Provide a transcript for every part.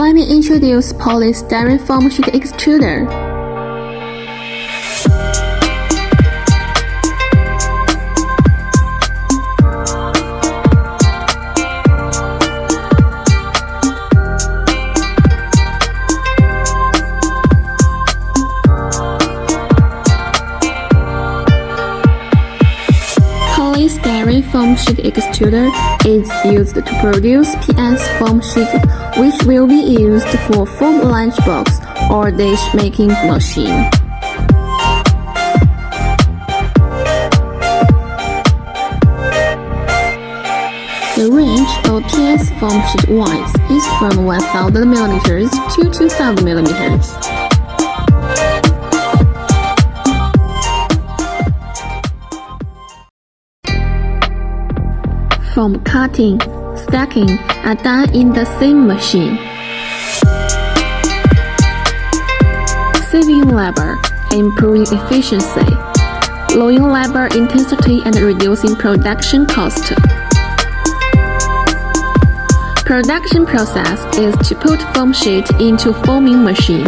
Let me introduce polystyrene foam sheet extruder. Foam sheet extruder is used to produce PS foam sheet which will be used for foam lunchbox or dish making machine. The range of PS foam sheet width is from 1000 mm to 2000 mm. Foam cutting, stacking are done in the same machine. Saving labor, improving efficiency, lowering labor intensity and reducing production cost. Production process is to put foam sheet into foaming machine,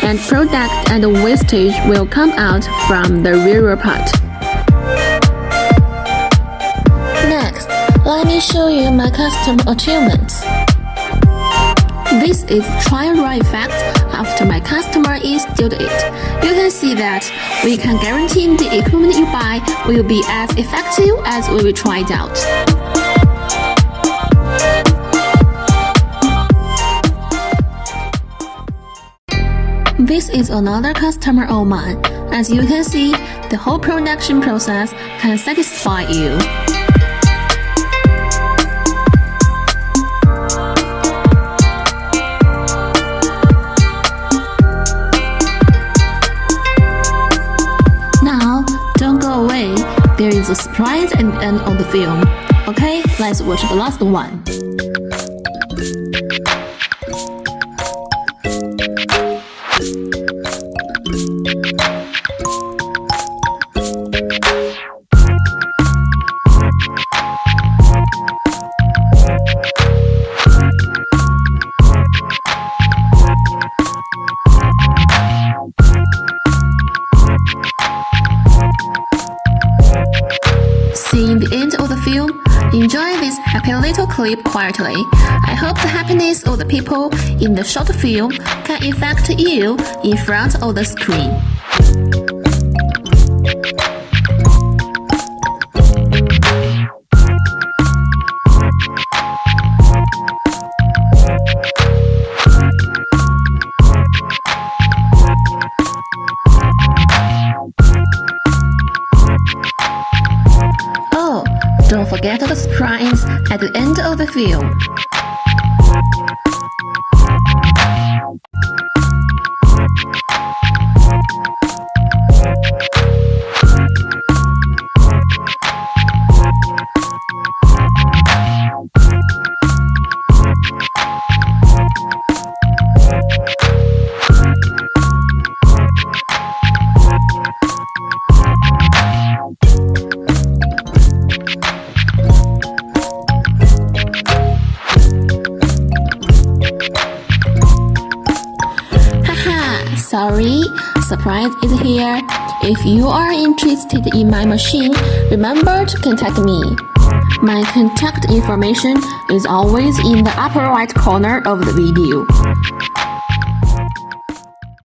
and product and wastage will come out from the rear part. Let me show you my custom achievements. This is trial run effect after my customer installed it. You can see that we can guarantee the equipment you buy will be as effective as we will try it out. This is another customer of mine. As you can see, the whole production process can satisfy you. There is a surprise the end of the film. Okay, let's watch the last one. Seeing the end of the film, enjoy this happy little clip quietly. I hope the happiness of the people in the short film can affect you in front of the screen. Don't forget the surprise at the end of the film. Sorry, surprise is here. If you are interested in my machine, remember to contact me. My contact information is always in the upper right corner of the video.